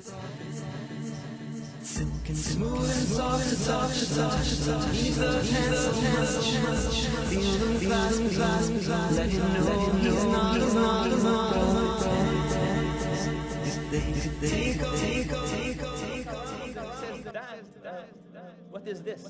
Smooth and soft to touch, touch, touch. He's the handsome. Feel the clasp, clasp, Let him know he's not alone. Take, take, take, take, take. What is this?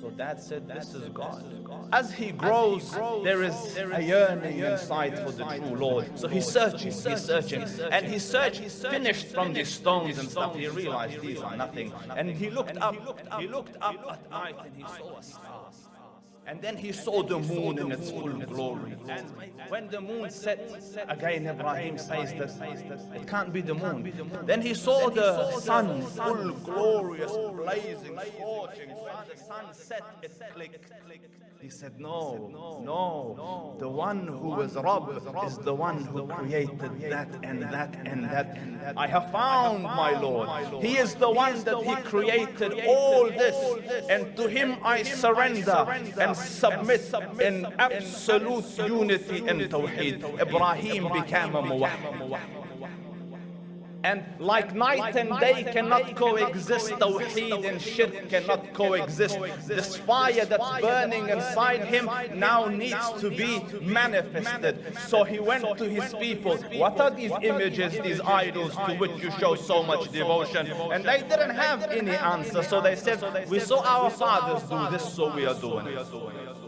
So dad said, this is God. As he grows, there is a yearning inside for the true Lord. So he's searching, he's searching. And he searched, finished from these stones and stuff. He realized these are nothing. And he looked up, he looked up at night and he saw a star. And then he saw the moon in its full glory. And when the moon set, again Ibrahim says that it can't be the moon. Then he saw the sun, full glorious, blazing, scorching. The sun set, it clicked. He said, no, no, the one who is Rabb is the one who created that and that and that. And that. I have found my Lord. He is the one that he created all this. And to him I surrender and submit in absolute unity and tawheed. Ibrahim became a muwahhid. And like night and day cannot coexist, Tawheed and Shirk cannot coexist. This fire that's burning inside him now needs to be manifested. So he went to his people. What are these images, these idols to which you show so much devotion? And they didn't have any answer. So they said, we saw our fathers do this, so we are doing it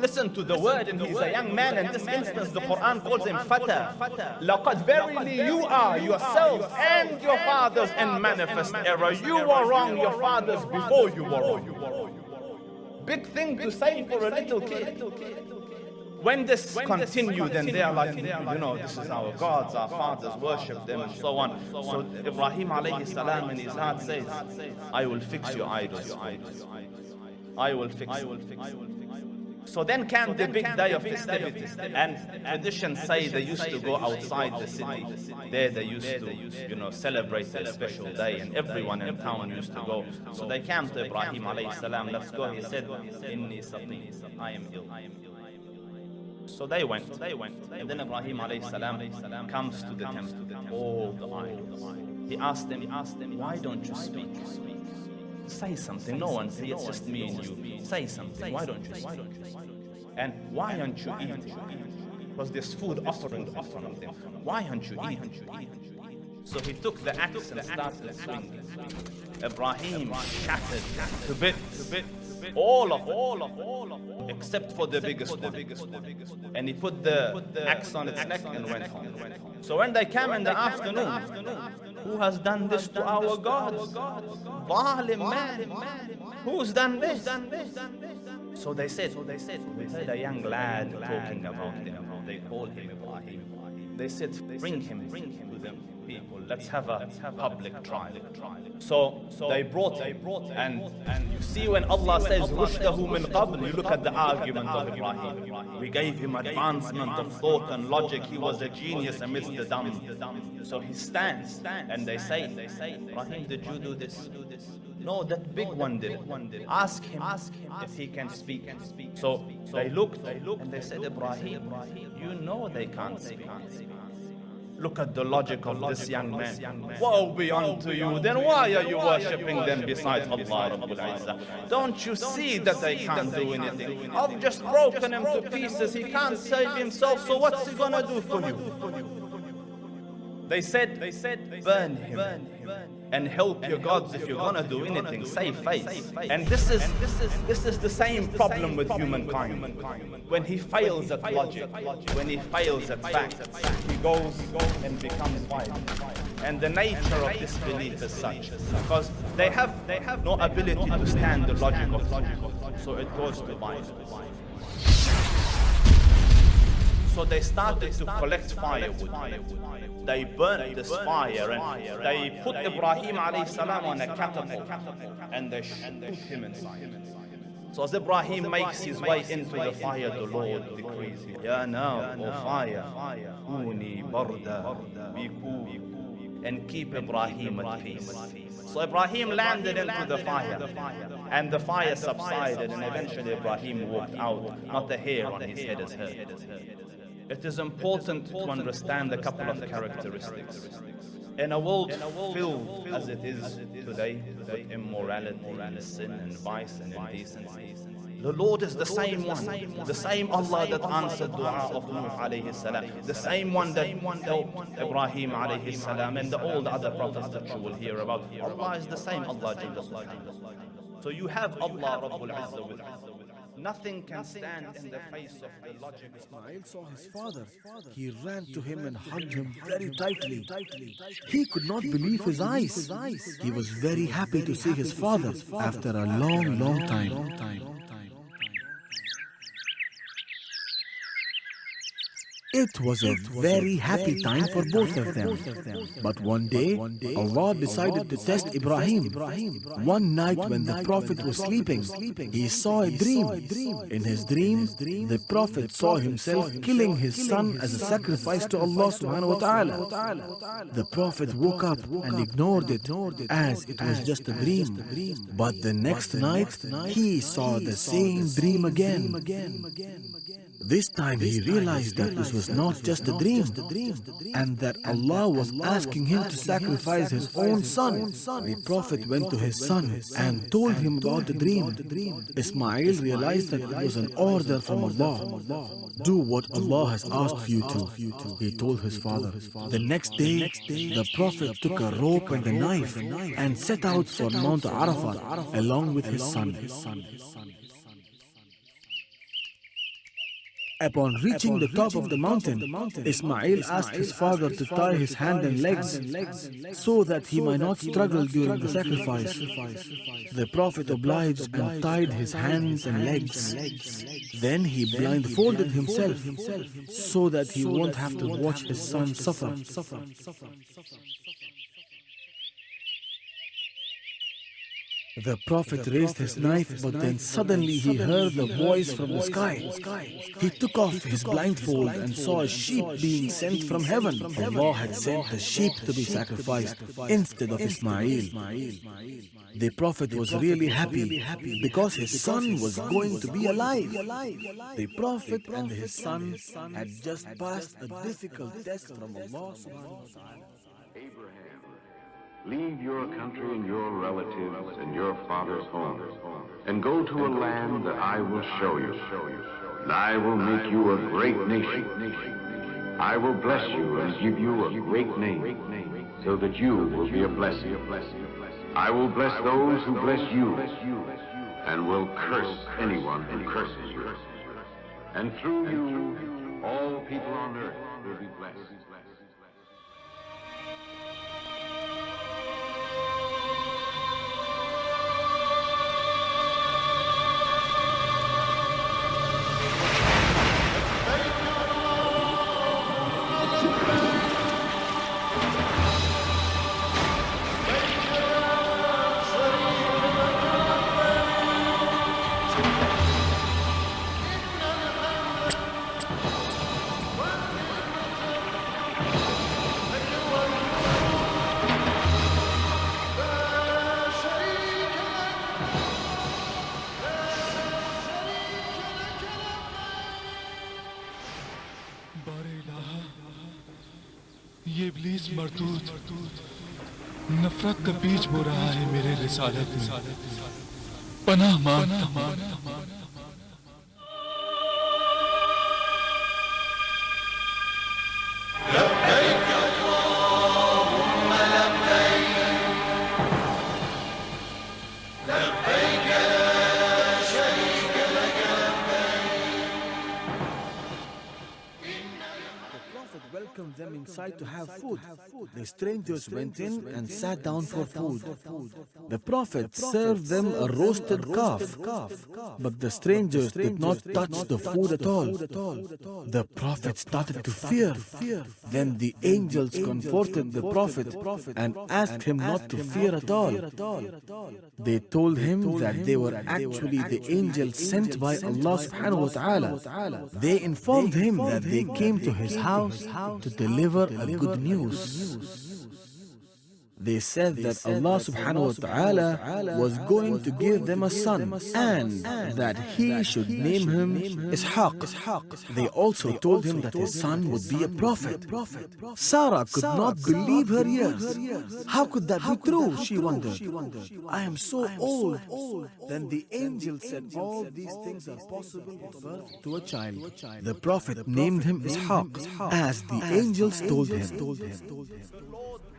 listen to the word and he's a young man in this instance the Quran calls him fata لقد verily you are yourselves and your fathers in manifest error you were wrong your fathers before you were wrong big thing to say for a little kid when this when continued and they are like, you know, this is our gods, our fathers worship them and so on. So Ibrahim alayhi salam in his heart says, I will fix your idols. I will fix. I will fix. So then came the big day of festivities. And traditions say they used to go outside the city. There they used to, you know, celebrate a special day and everyone in town used to go. So they came to Ibrahim alayhi salam, let's go. He said, Inni I am ill. So they went, they went. And then Ibrahim alayhi salam comes to the temple, all the idols. He asked them, why don't you speak? Say something. No one say it's just me and you. Say something. Why don't you? And why aren't you eating? Because there's food offering in front of them. Why aren't you eating? So he took the axe and started swinging. Ibrahim shattered to bits, all of all of all of except for the biggest one. And he put the axe on its neck and went home. So when they came in the afternoon, who has done this to our gods? Zalim man. Who's done this? So they said, so they said, we heard a young lad talking about them. They called him Ibrahim. They said, bring him, bring him to them people. Let's have a public trial. So, so they brought him, and and you see when Allah says rushdahu min qabl, you look at the argument of Ibrahim. We gave him advancement of thought and logic. He was a genius amidst the dumb. So he stands, and they say, Ibrahim, did you do this? No, that big one did. Ask him, ask him if he can speak. So they looked, they looked, and they said, Ibrahim, you know they can't speak. Look at the logic of this young man. Woe be unto you. Then why are you worshipping them besides Allah Rabbul Izzah? Don't you see that they can't do anything? I've just broken him to pieces. He can't save himself, so what's he gonna do for you? They said, they said, burn him and help your gods if you're gonna do anything. Save face. And this is this is this is the same problem with humankind. humankind. When he fails at logic, when he fails at fact, he goes and becomes violent. And the nature of this belief is such because they have they have no ability to stand the logic of logic, so it goes to violence. So they started to collect firewood. They burnt this fire and they put Ibrahim alayhi salam on a catapult and they shoot him inside. So as Ibrahim makes his way into the fire, the Lord decrees, Ya now, O fire, Kuni barda, cool, and keep Ibrahim at peace. So Ibrahim landed into the fire, and the fire subsided, and eventually Ibrahim walked out, not a hair on his head is hurt it is important to understand a couple of characteristics. In a world filled as it is today with immorality and sin and vice and indecency, the Lord is the same one, the same Allah that answered dua of Nuh alayhi salam, the same one that helped Ibrahim alayhi salam and the all the other prophets that you will hear about. Allah is the same Allah So you have Allah Rabbul Izzah with Nothing can stand in the face of the logic. Ismail saw his father. He ran to him and hugged him very tightly. He could not believe his eyes. He was very happy to see his father after a long, long time. It was a very happy time for both of them. But one day, Allah decided to test Ibrahim. One night when the Prophet was sleeping, he saw a dream. In his dream, the Prophet saw himself killing his son as a sacrifice to Allah subhanahu wa ta'ala. The Prophet woke up and ignored it as it was just a dream. But the next night, he saw the same dream again. This time he realized that this was not just a dream and that Allah was asking him to sacrifice his own son. The Prophet went to his son and told him about the dream. Ismail realized that it was an order from Allah. Do what Allah has asked you to, he told his father. The next day, the Prophet took a rope and a knife and set out for Mount Arafat along with his son. Upon reaching the top of the mountain, Ismail asked his father to tie his hand and legs so that he might not struggle during the sacrifice. The Prophet obliged and tied his hands and legs. Then he blindfolded himself so that he won't have to watch his son suffer. The Prophet raised his knife, but then suddenly he heard a voice from the sky. He took off his blindfold and saw a sheep being sent from heaven. Allah had sent the sheep to be sacrificed instead of Ismail. The Prophet was really happy because his son was going to be alive. The Prophet and his son had just passed a difficult test from Allah subhanahu wa ta'ala. Leave your country and your relatives and your father's home, and go to a land that I will show you. And I will make you a great nation. I will bless you and give you a great name, so that you will be a blessing. I will bless those who bless you, and will curse anyone who curses you. And through you, all people on earth will be یہ ابلیس مردود، نفرت کا بیج بو رہا ہے میرے رسالت میں۔ پناہ مانگتا مانگتا them inside to have food. The strangers went in and sat down for food. The Prophet served them a roasted calf, but the strangers did not touch the food at all. The Prophet started to fear. Then the angels comforted the Prophet and asked him not to fear at all. They told him that they were actually the angels sent by Allah subhanahu wa ta'ala. They informed him that they came to his house to deliver a good news. They said that Allah subhanahu wa ta'ala was going to give them a son and that he should name him Ishaq. They also told him that his son would be a prophet. Sarah could not believe her ears. How could that be true? She wondered. I am so old. Then the angel said all these things are possible to to a child. The prophet named him Ishaq as the angels told him.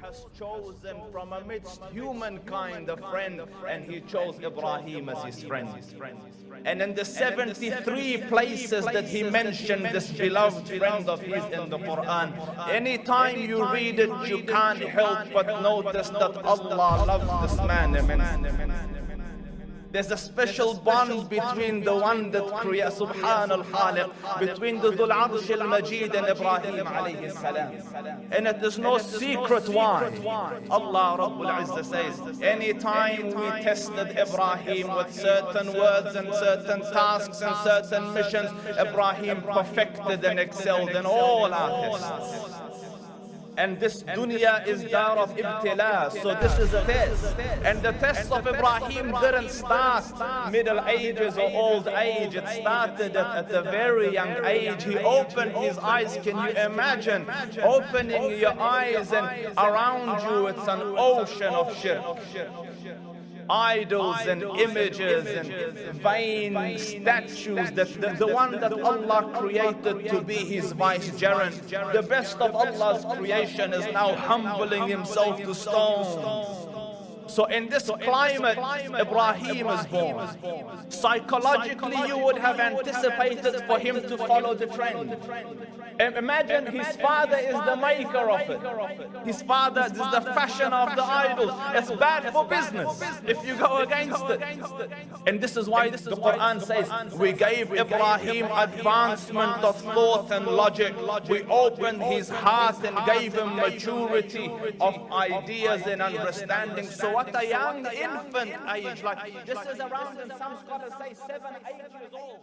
Has chosen from amidst humankind a friend, and he chose Ibrahim as his friend. And in the 73 places that he mentioned this beloved friend of his in the Quran, anytime you read it, you can't help but notice that Allah loves this man immensely. There's a special bond between the one that creates Subhan al-Khaliq, between the Dhul Arsh al-Majid and Ibrahim alayhi salam. And it is no secret why. Allah Rabbul Izzah says, anytime we tested Ibrahim with certain words and certain tasks and certain missions, Ibrahim perfected and excelled in all our tests. And this dunya is dar of ibtila. So this is a test. And the test of Ibrahim didn't start middle ages or old age. It started at, at a very young age. He opened his eyes. Can you imagine opening your eyes and around you it's an ocean of shirk idols and images and vain statues that the, the one that Allah created to be his vicegerent. the best of Allah's creation is now humbling himself to stone so in this climate, Ibrahim is born. Psychologically, you would have anticipated for him to follow the trend. Imagine his father is the maker of it. His father is the fashion of the idols. It's bad for business if you go against it. And this is why the Quran says, we gave Ibrahim advancement of thought and logic. We opened his heart and gave him maturity of ideas and understanding. So what a young infant age, like this is around, and some scholars say seven, eight years old.